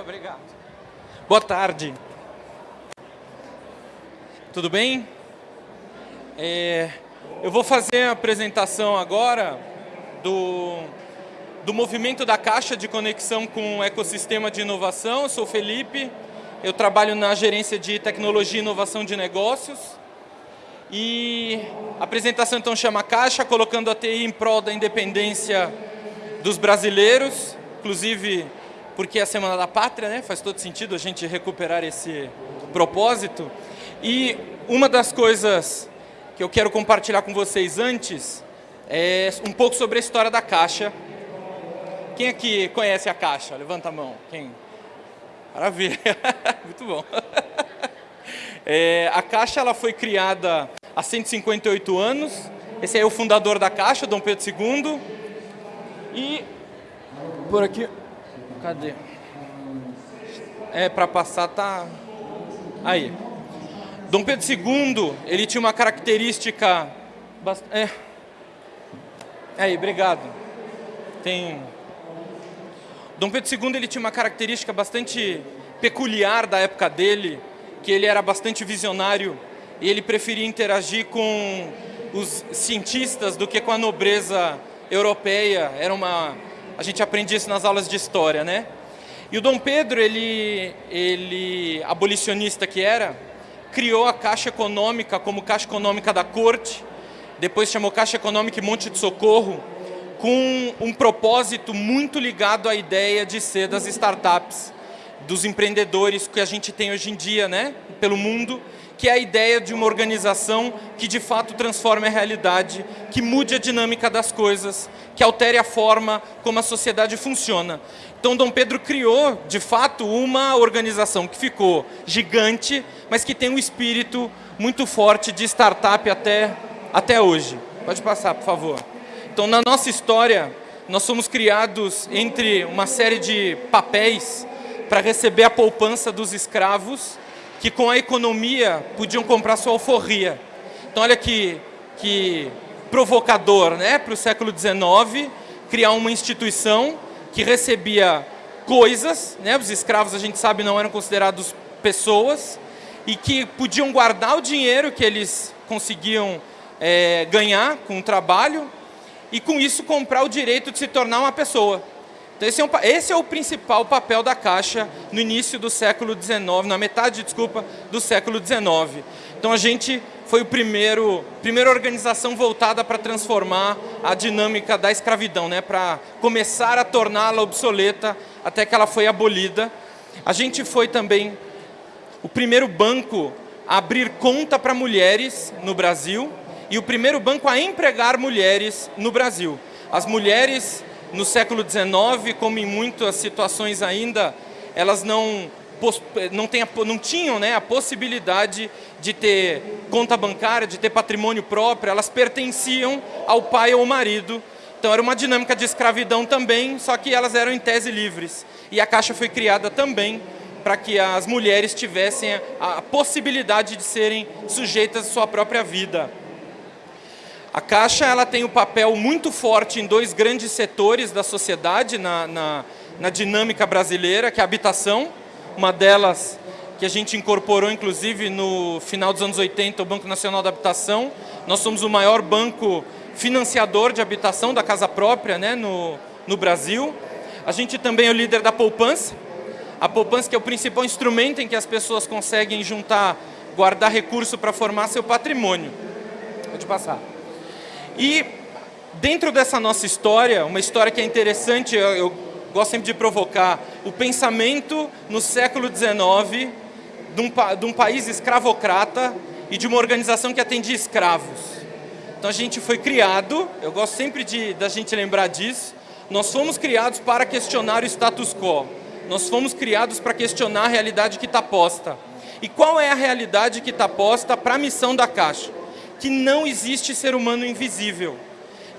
Obrigado. Boa tarde. Tudo bem? É, eu vou fazer a apresentação agora do, do movimento da Caixa de Conexão com o Ecossistema de Inovação. Eu sou Felipe, eu trabalho na Gerência de Tecnologia e Inovação de Negócios. E a apresentação então chama Caixa, colocando a TI em prol da independência dos brasileiros, inclusive porque é a Semana da Pátria, né? faz todo sentido a gente recuperar esse propósito. E uma das coisas que eu quero compartilhar com vocês antes é um pouco sobre a história da Caixa. Quem aqui conhece a Caixa? Levanta a mão. Quem? Maravilha, muito bom. É, a Caixa ela foi criada há 158 anos. Esse é o fundador da Caixa, Dom Pedro II. E por aqui, cadê? É, para passar tá... Aí. Dom Pedro II, ele tinha uma característica... Bast... É. Aí, obrigado. Tem... Dom Pedro II ele tinha uma característica bastante peculiar da época dele, que ele era bastante visionário e ele preferia interagir com os cientistas do que com a nobreza europeia. Era uma, a gente aprendia isso nas aulas de história, né? E o Dom Pedro, ele, ele abolicionista que era, criou a Caixa Econômica como Caixa Econômica da Corte, depois chamou Caixa Econômica e Monte de Socorro, com um propósito muito ligado à ideia de ser das startups, dos empreendedores que a gente tem hoje em dia, né, pelo mundo, que é a ideia de uma organização que de fato transforme a realidade, que mude a dinâmica das coisas, que altere a forma como a sociedade funciona. Então Dom Pedro criou, de fato, uma organização que ficou gigante, mas que tem um espírito muito forte de startup até, até hoje. Pode passar, por favor. Então, na nossa história, nós somos criados entre uma série de papéis para receber a poupança dos escravos que com a economia podiam comprar sua alforria. Então olha que, que provocador né, para o século XIX, criar uma instituição que recebia coisas, né, os escravos a gente sabe não eram considerados pessoas, e que podiam guardar o dinheiro que eles conseguiam é, ganhar com o trabalho, e com isso comprar o direito de se tornar uma pessoa. Então esse é, um, esse é, o principal papel da Caixa no início do século XIX, na metade, desculpa, do século XIX. Então a gente foi o primeiro, primeira organização voltada para transformar a dinâmica da escravidão, né, para começar a torná-la obsoleta até que ela foi abolida. A gente foi também o primeiro banco a abrir conta para mulheres no Brasil e o primeiro banco a empregar mulheres no Brasil. As mulheres no século XIX, como em muitas situações ainda, elas não, não, tem, não tinham né, a possibilidade de ter conta bancária, de ter patrimônio próprio, elas pertenciam ao pai ou ao marido. Então era uma dinâmica de escravidão também, só que elas eram em tese livres. E a Caixa foi criada também para que as mulheres tivessem a, a possibilidade de serem sujeitas à sua própria vida. A Caixa ela tem um papel muito forte em dois grandes setores da sociedade, na, na, na dinâmica brasileira, que é a habitação, uma delas que a gente incorporou, inclusive, no final dos anos 80, o Banco Nacional da Habitação. Nós somos o maior banco financiador de habitação da casa própria né, no, no Brasil. A gente também é o líder da poupança. A poupança que é o principal instrumento em que as pessoas conseguem juntar, guardar recurso para formar seu patrimônio. Pode passar. E dentro dessa nossa história, uma história que é interessante, eu, gosto sempre de provocar, o pensamento no século XIX de um, de um país escravocrata e de uma organização que atendia escravos. Então a gente foi criado, eu gosto sempre de, da gente lembrar disso, nós fomos criados para questionar o status quo. Nós fomos criados para questionar a realidade que está posta. E qual é a realidade que está posta para a missão da Caixa? Que não existe ser humano invisível.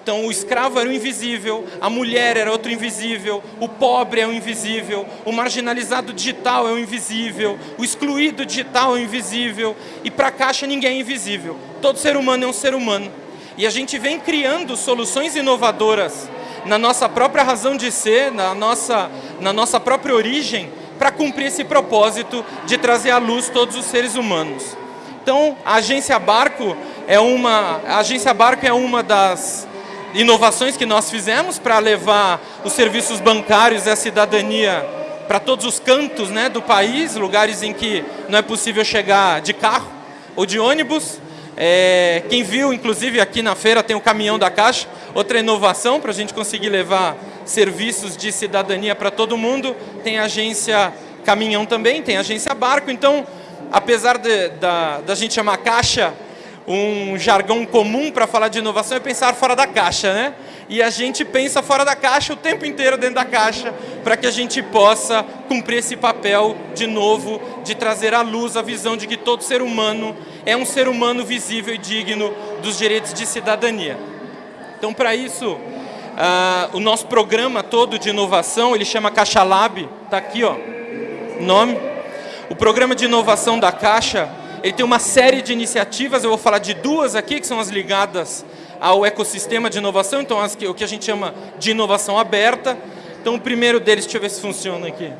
Então o escravo era o invisível, a mulher era outro invisível, o pobre é o invisível, o marginalizado digital é o invisível, o excluído digital é o invisível, e para a Caixa ninguém é invisível. Todo ser humano é um ser humano. E a gente vem criando soluções inovadoras na nossa própria razão de ser, na nossa, na nossa própria origem, para cumprir esse propósito de trazer à luz todos os seres humanos. Então, a agência Barco é uma, a agência Barco é uma das inovações que nós fizemos para levar os serviços bancários e a cidadania para todos os cantos né, do país, lugares em que não é possível chegar de carro ou de ônibus. É, quem viu, inclusive aqui na feira tem o caminhão da Caixa, outra inovação para a gente conseguir levar serviços de cidadania para todo mundo. Tem agência Caminhão também, tem agência Barco. Então, apesar de, da, da gente chamar Caixa um jargão comum para falar de inovação é pensar fora da caixa, né? E a gente pensa fora da caixa o tempo inteiro dentro da caixa para que a gente possa cumprir esse papel de novo, de trazer à luz a visão de que todo ser humano é um ser humano visível e digno dos direitos de cidadania. Então, para isso, uh, o nosso programa todo de inovação, ele chama Caixa Lab, está aqui, ó, nome. O programa de inovação da Caixa ele tem uma série de iniciativas, eu vou falar de duas aqui, que são as ligadas ao ecossistema de inovação, então as que, o que a gente chama de inovação aberta. Então o primeiro deles, deixa eu ver se funciona aqui.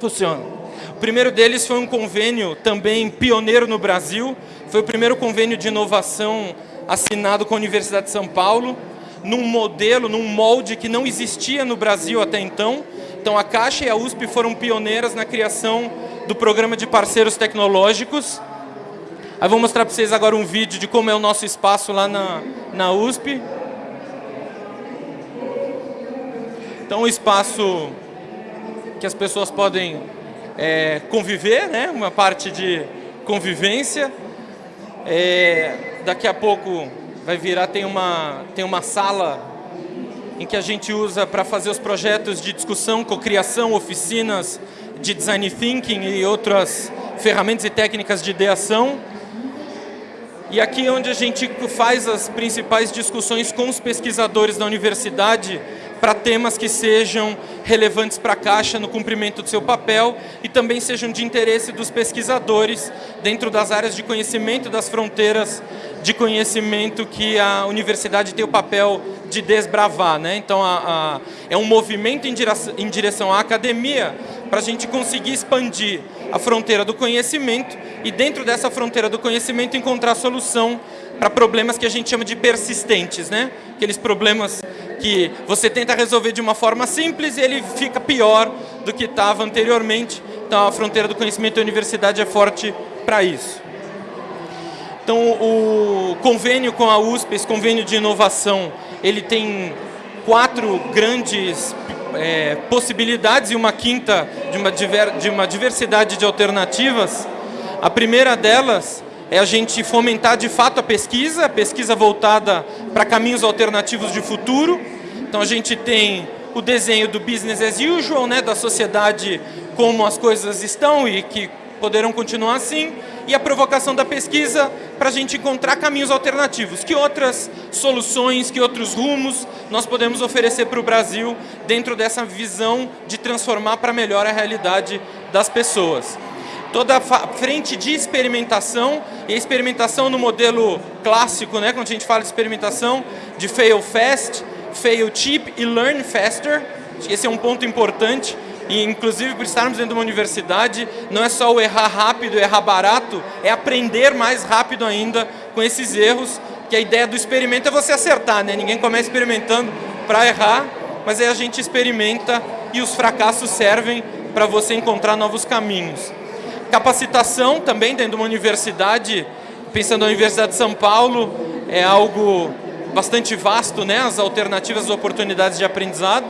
Funciona. O primeiro deles foi um convênio também pioneiro no Brasil, foi o primeiro convênio de inovação assinado com a Universidade de São Paulo, num modelo, num molde que não existia no Brasil até então. Então a Caixa e a USP foram pioneiras na criação do programa de parceiros tecnológicos. Aí vou mostrar para vocês agora um vídeo de como é o nosso espaço lá na, na USP. Então, um espaço que as pessoas podem é, conviver, né? uma parte de convivência. É, daqui a pouco vai virar, tem uma, tem uma sala em que a gente usa para fazer os projetos de discussão, cocriação, oficinas, de design thinking e outras ferramentas e técnicas de ideação. E aqui é onde a gente faz as principais discussões com os pesquisadores da universidade para temas que sejam relevantes para a Caixa no cumprimento do seu papel e também sejam de interesse dos pesquisadores dentro das áreas de conhecimento das fronteiras de conhecimento que a universidade tem o papel de desbravar. Né? Então, a, a, é um movimento em direção, em direção à academia para a gente conseguir expandir a fronteira do conhecimento e dentro dessa fronteira do conhecimento encontrar solução para problemas que a gente chama de persistentes, né? Aqueles problemas que você tenta resolver de uma forma simples e ele fica pior do que estava anteriormente. Então a fronteira do conhecimento da universidade é forte para isso. Então o convênio com a USP, esse convênio de inovação, ele tem quatro grandes é, possibilidades e uma quinta de uma, diver, de uma diversidade de alternativas. A primeira delas é a gente fomentar de fato a pesquisa, a pesquisa voltada para caminhos alternativos de futuro. Então a gente tem o desenho do business as usual, né, da sociedade como as coisas estão e que poderão continuar assim, e a provocação da pesquisa para a gente encontrar caminhos alternativos. Que outras soluções, que outros rumos nós podemos oferecer para o Brasil dentro dessa visão de transformar para melhor a realidade das pessoas. Toda a frente de experimentação, e experimentação no modelo clássico, né, quando a gente fala de experimentação, de fail fast, fail cheap e learn faster, esse é um ponto importante, e inclusive por estarmos dentro de uma universidade, não é só o errar rápido, errar barato, é aprender mais rápido ainda com esses erros, que a ideia do experimento é você acertar, né? Ninguém começa experimentando para errar, mas aí a gente experimenta e os fracassos servem para você encontrar novos caminhos. Capacitação também dentro de uma universidade, pensando na Universidade de São Paulo, é algo bastante vasto, né? As alternativas, as oportunidades de aprendizado.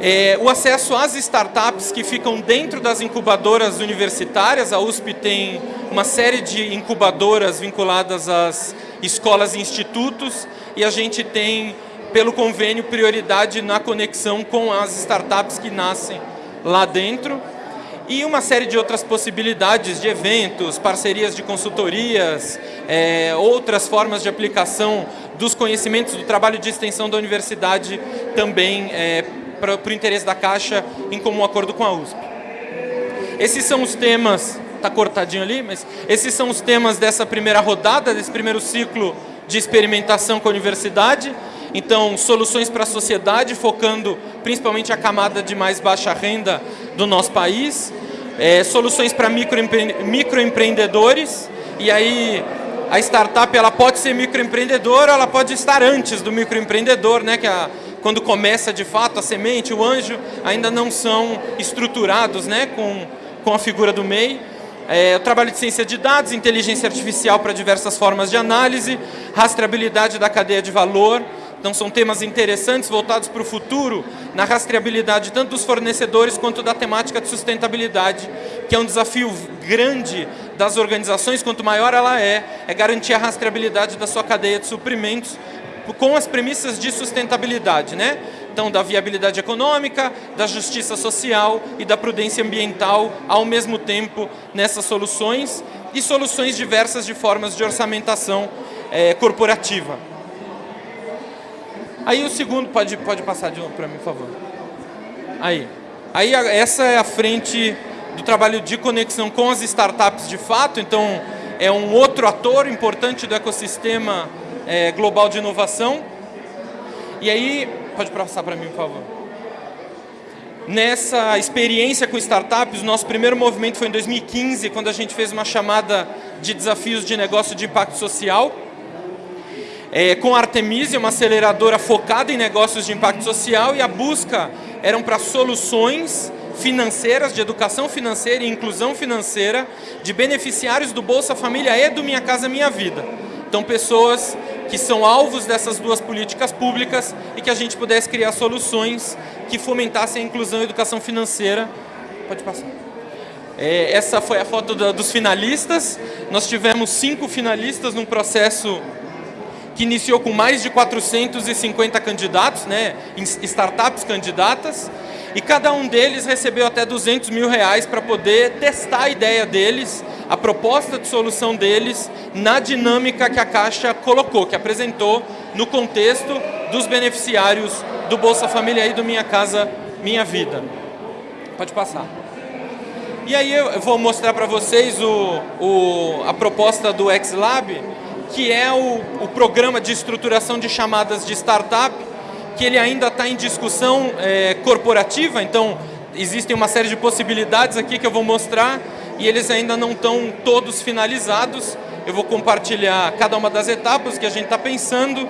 É, o acesso às startups que ficam dentro das incubadoras universitárias, a USP tem uma série de incubadoras vinculadas às escolas e institutos, e a gente tem, pelo convênio, prioridade na conexão com as startups que nascem lá dentro, e uma série de outras possibilidades de eventos, parcerias de consultorias, é, outras formas de aplicação dos conhecimentos do trabalho de extensão da universidade também é, para o interesse da Caixa em comum acordo com a USP. Esses são os temas, está cortadinho ali, mas esses são os temas dessa primeira rodada, desse primeiro ciclo de experimentação com a universidade. Então, soluções para a sociedade, focando principalmente a camada de mais baixa renda do nosso país, é, soluções para microempre microempreendedores, e aí a startup ela pode ser microempreendedora, ela pode estar antes do microempreendedor, né, que a, quando começa de fato a semente, o anjo, ainda não são estruturados né, com, com a figura do MEI. É, o trabalho de ciência de dados, inteligência artificial para diversas formas de análise, rastreabilidade da cadeia de valor, então são temas interessantes voltados para o futuro, na rastreabilidade tanto dos fornecedores quanto da temática de sustentabilidade, que é um desafio grande das organizações, quanto maior ela é, é garantir a rastreabilidade da sua cadeia de suprimentos com as premissas de sustentabilidade, né? Então, da viabilidade econômica, da justiça social e da prudência ambiental ao mesmo tempo nessas soluções e soluções diversas de formas de orçamentação é, corporativa. Aí o segundo, pode, pode passar de novo para mim, por favor. Aí. Aí essa é a frente do trabalho de conexão com as startups de fato, então é um outro ator importante do ecossistema é, global de inovação. E aí, pode passar para mim, por favor. Nessa experiência com startups, nosso primeiro movimento foi em 2015, quando a gente fez uma chamada de desafios de negócio de impacto social. É, com a Artemisia, uma aceleradora focada em negócios de impacto social, e a busca eram para soluções financeiras, de educação financeira e inclusão financeira de beneficiários do Bolsa Família e do Minha Casa Minha Vida. Então, pessoas que são alvos dessas duas políticas públicas e que a gente pudesse criar soluções que fomentassem a inclusão e a educação financeira. Pode passar. É, essa foi a foto da, dos finalistas. Nós tivemos cinco finalistas num processo que iniciou com mais de 450 candidatos, né, startups candidatas, e cada um deles recebeu até 200 mil reais para poder testar a ideia deles a proposta de solução deles na dinâmica que a Caixa colocou, que apresentou no contexto dos beneficiários do Bolsa Família e do Minha Casa Minha Vida. Pode passar. E aí eu vou mostrar para vocês o, o, a proposta do XLab, que é o, o programa de estruturação de chamadas de startup, que ele ainda está em discussão é, corporativa, então existem uma série de possibilidades aqui que eu vou mostrar, e eles ainda não estão todos finalizados. Eu vou compartilhar cada uma das etapas que a gente está pensando,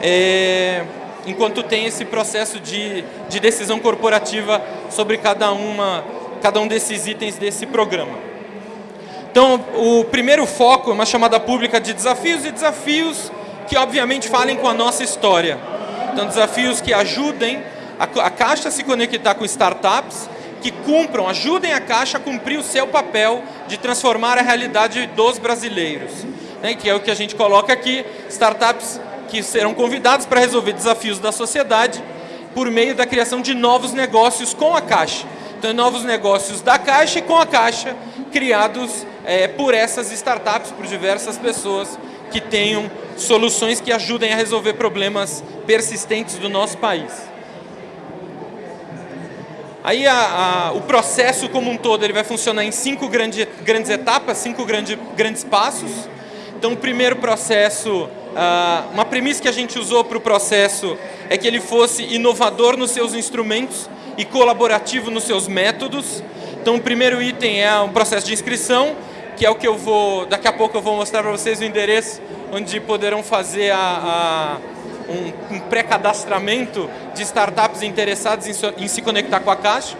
é, enquanto tem esse processo de, de decisão corporativa sobre cada, uma, cada um desses itens desse programa. Então, o primeiro foco é uma chamada pública de desafios e desafios que, obviamente, falem com a nossa história. Então, desafios que ajudem a, Caixa a se conectar com startups, que cumpram, ajudem a Caixa a cumprir o seu papel de transformar a realidade dos brasileiros. Né, que é o que a gente coloca aqui, startups que serão convidados para resolver desafios da sociedade por meio da criação de novos negócios com a Caixa. Então, novos negócios da Caixa e com a Caixa, criados é, por essas startups, por diversas pessoas que tenham soluções que ajudem a resolver problemas persistentes do nosso país. Aí a, a, o processo como um todo ele vai funcionar em cinco grande, grandes etapas, cinco grande, grandes passos. Então o primeiro processo, uh, uma premissa que a gente usou para o processo é que ele fosse inovador nos seus instrumentos e colaborativo nos seus métodos. Então o primeiro item é um processo de inscrição, que é o que eu vou, daqui a pouco eu vou mostrar para vocês o endereço onde poderão fazer a, a um, um pré-cadastramento de startups interessadas em, em se conectar com a Caixa.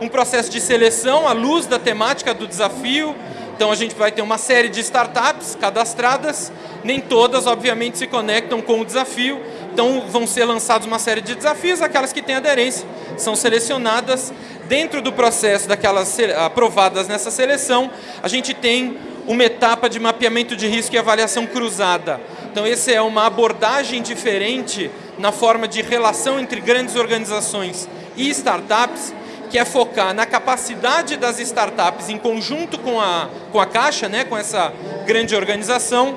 Um processo de seleção à luz da temática do desafio. Então a gente vai ter uma série de startups cadastradas, nem todas, obviamente, se conectam com o desafio. Então vão ser lançados uma série de desafios, aquelas que têm aderência são selecionadas. Dentro do processo daquelas aprovadas nessa seleção, a gente tem uma etapa de mapeamento de risco e avaliação cruzada. Então, essa é uma abordagem diferente na forma de relação entre grandes organizações e startups, que é focar na capacidade das startups em conjunto com a, com a Caixa, né, com essa grande organização,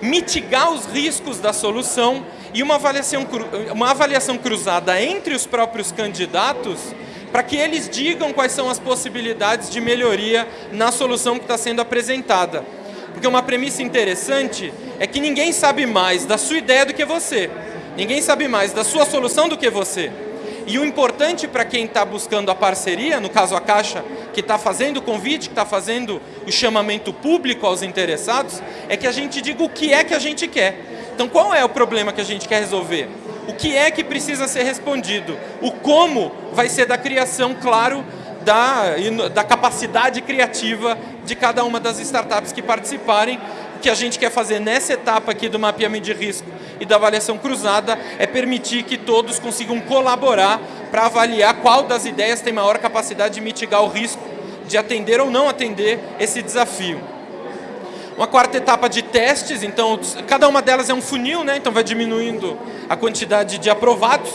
mitigar os riscos da solução e uma avaliação, uma avaliação cruzada entre os próprios candidatos para que eles digam quais são as possibilidades de melhoria na solução que está sendo apresentada. Porque uma premissa interessante é que ninguém sabe mais da sua ideia do que você. Ninguém sabe mais da sua solução do que você. E o importante para quem está buscando a parceria, no caso a Caixa, que está fazendo o convite, que está fazendo o chamamento público aos interessados, é que a gente diga o que é que a gente quer. Então qual é o problema que a gente quer resolver? O que é que precisa ser respondido? O como vai ser da criação, claro, da, da capacidade criativa de cada uma das startups que participarem. O que a gente quer fazer nessa etapa aqui do mapeamento de risco e da avaliação cruzada é permitir que todos consigam colaborar para avaliar qual das ideias tem maior capacidade de mitigar o risco de atender ou não atender esse desafio. Uma quarta etapa de testes, então cada uma delas é um funil, né? então vai diminuindo a quantidade de aprovados.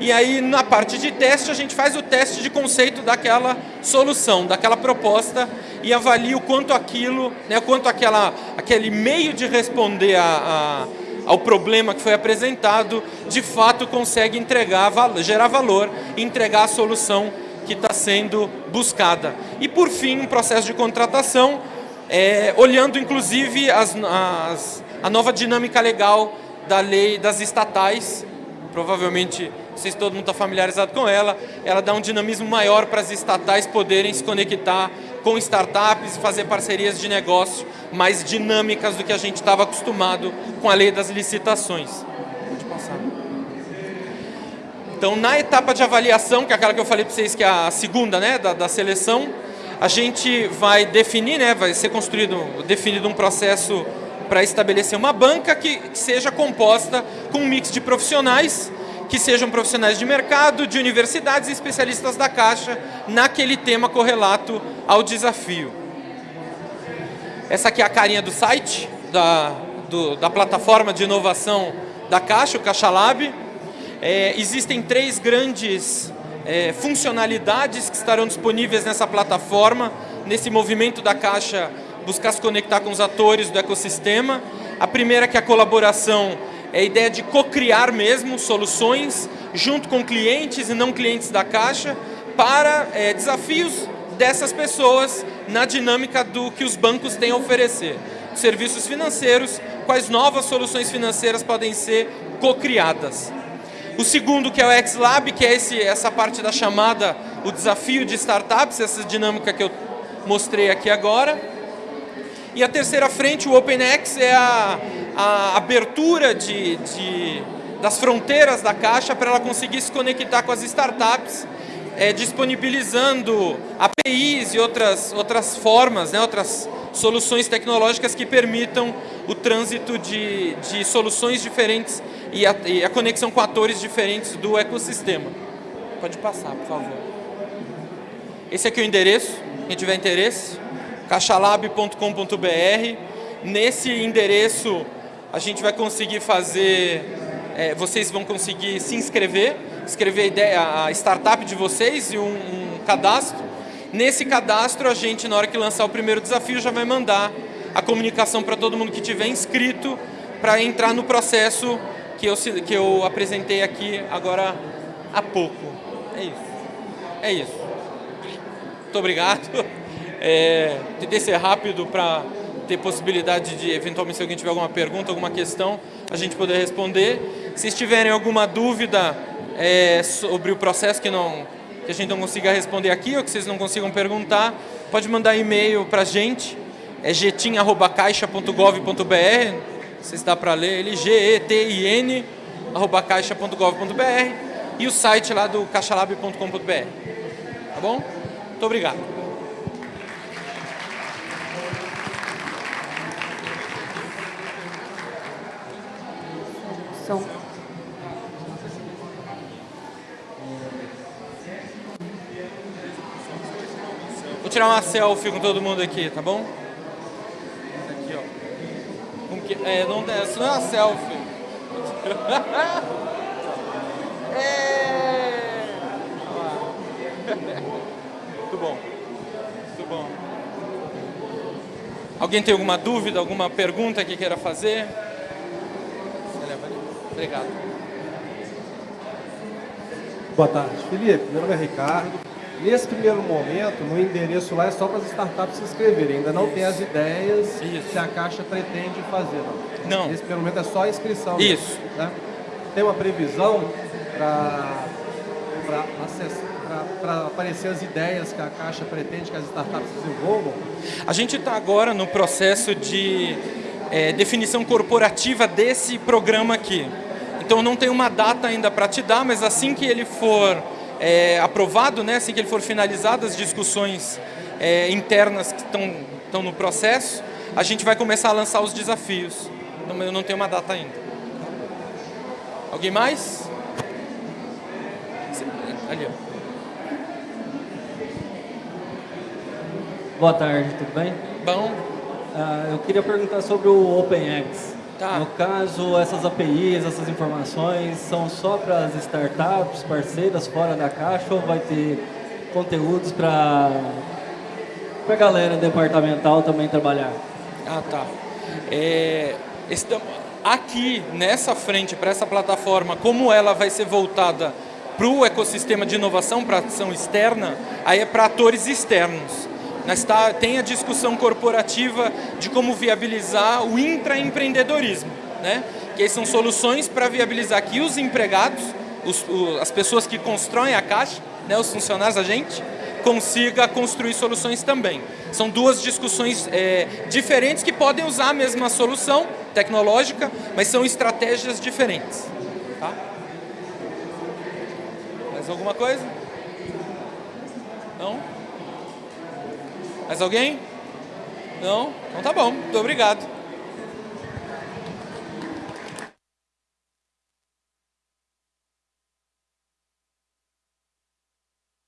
E aí na parte de teste a gente faz o teste de conceito daquela solução, daquela proposta e avalia o quanto aquilo, né, o quanto aquela, aquele meio de responder a, a ao problema que foi apresentado, de fato consegue entregar, gerar valor e entregar a solução que está sendo buscada. E por fim, um processo de contratação, é, olhando inclusive as, as, a nova dinâmica legal da lei das estatais, provavelmente vocês todo mundo está familiarizado com ela, ela dá um dinamismo maior para as estatais poderem se conectar com startups e fazer parcerias de negócio mais dinâmicas do que a gente estava acostumado com a lei das licitações. Pode passar. Então, na etapa de avaliação, que é aquela que eu falei para vocês que é a segunda né, da, da seleção, a gente vai definir, né, vai ser construído, definido um processo para estabelecer uma banca que seja composta com um mix de profissionais que sejam profissionais de mercado, de universidades e especialistas da Caixa naquele tema correlato ao desafio. Essa aqui é a carinha do site, da, do, da plataforma de inovação da Caixa, o Caixa Lab. É, existem três grandes é, funcionalidades que estarão disponíveis nessa plataforma, nesse movimento da Caixa buscar se conectar com os atores do ecossistema. A primeira que é a colaboração é a ideia de co-criar mesmo soluções junto com clientes e não clientes da Caixa para é, desafios dessas pessoas na dinâmica do que os bancos têm a oferecer. Serviços financeiros, quais novas soluções financeiras podem ser co-criadas. O segundo, que é o X-Lab, que é esse, essa parte da chamada, o desafio de startups, essa dinâmica que eu mostrei aqui agora. E a terceira frente, o OpenX, é a, a abertura de, de, das fronteiras da Caixa para ela conseguir se conectar com as startups, é, disponibilizando APIs e outras, outras formas, né, outras soluções tecnológicas que permitam o trânsito de, de soluções diferentes e a, e a conexão com atores diferentes do ecossistema. Pode passar, por favor. Esse aqui é o endereço, quem tiver interesse caixalab.com.br. Nesse endereço a gente vai conseguir fazer, é, vocês vão conseguir se inscrever, escrever a, ideia, a startup de vocês e um, um cadastro. Nesse cadastro a gente, na hora que lançar o primeiro desafio, já vai mandar a comunicação para todo mundo que tiver inscrito para entrar no processo que eu, que eu apresentei aqui agora há pouco. É isso. É isso. Muito obrigado. É, tentei ser rápido para ter possibilidade de, eventualmente, se alguém tiver alguma pergunta, alguma questão, a gente poder responder. Se tiverem alguma dúvida é, sobre o processo que, não, que a gente não consiga responder aqui ou que vocês não consigam perguntar, pode mandar e-mail para a gente, é getin.caixa.gov.br, se está para ler ele, G-E-T-I-N, caixa.gov.br e o site lá do caixalab.com.br. Tá bom? Muito obrigado. Vou tirar uma selfie com todo mundo aqui, tá bom? Que, é, não, isso não é uma selfie. é. Muito bom. Muito bom. Alguém tem alguma dúvida, alguma pergunta que queira fazer? Obrigado. Boa tarde, Felipe. Meu nome é Ricardo. Nesse primeiro momento, no endereço lá é só para as startups se inscreverem. Ainda não Isso. tem as ideias Isso. que a Caixa pretende fazer. Não. não. Nesse primeiro momento é só a inscrição. Isso. Mesmo, né? Tem uma previsão para para aparecer as ideias que a Caixa pretende que as startups desenvolvam? A gente está agora no processo de é, definição corporativa desse programa aqui. Então não tem uma data ainda para te dar, mas assim que ele for é, aprovado, né, assim que ele for finalizado as discussões é, internas que estão no processo, a gente vai começar a lançar os desafios. Então, eu não tenho uma data ainda. Alguém mais? Ali, ó. Boa tarde, tudo bem? Bom. Uh, eu queria perguntar sobre o OpenX. Tá. No caso, essas APIs, essas informações, são só para as startups, parceiras fora da caixa ou vai ter conteúdos para a galera departamental também trabalhar? Ah, tá. É, aqui, nessa frente, para essa plataforma, como ela vai ser voltada para o ecossistema de inovação, para ação externa, aí é para atores externos. Mas tá, tem a discussão corporativa de como viabilizar o intraempreendedorismo, né? que são soluções para viabilizar que os empregados, os, o, as pessoas que constroem a caixa, né, os funcionários, a gente, consiga construir soluções também. São duas discussões é, diferentes que podem usar a mesma solução tecnológica, mas são estratégias diferentes. Tá? Mais alguma coisa? Não? Mais alguém? Não? Então tá bom. Muito obrigado.